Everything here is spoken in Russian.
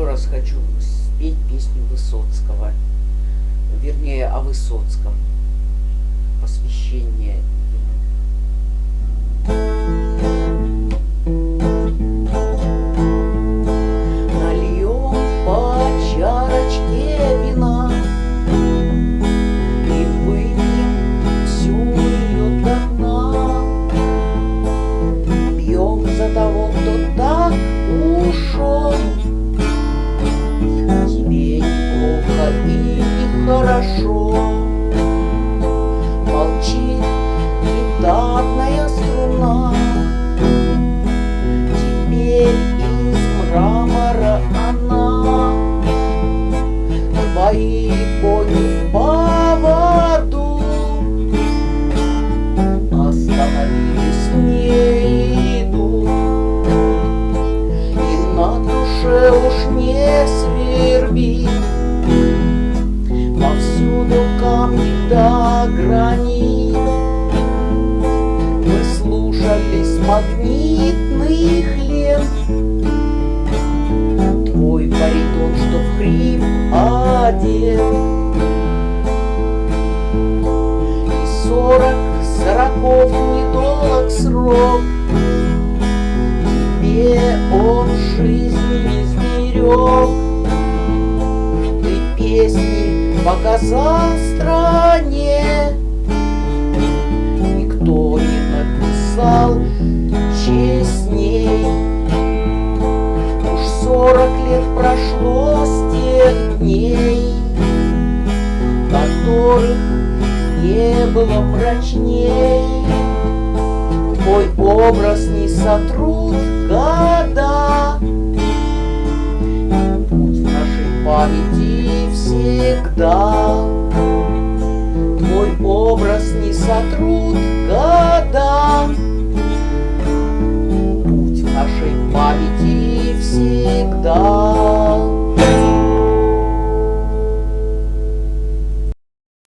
еще раз хочу спеть песню Высоцкого, вернее, о Высоцком, посвящение хорошо. Молчит гитарная струна. Теперь из мрамора она. Твои кони в поводу. Остановились ней идут И на душе уж не свербит. до границ. Мы слушали с магнитных лент, Твой баритон, что в хрип одет. И сорок сороков недолг срок, Тебе он жизнь измерек по стране, Никто не написал честней Уж сорок лет прошло с тех дней Которых не было прочней. Твой образ не сотрут года. Путь в нашей памяти всегда. Твой образ не сотрут года. Путь в нашей памяти всегда.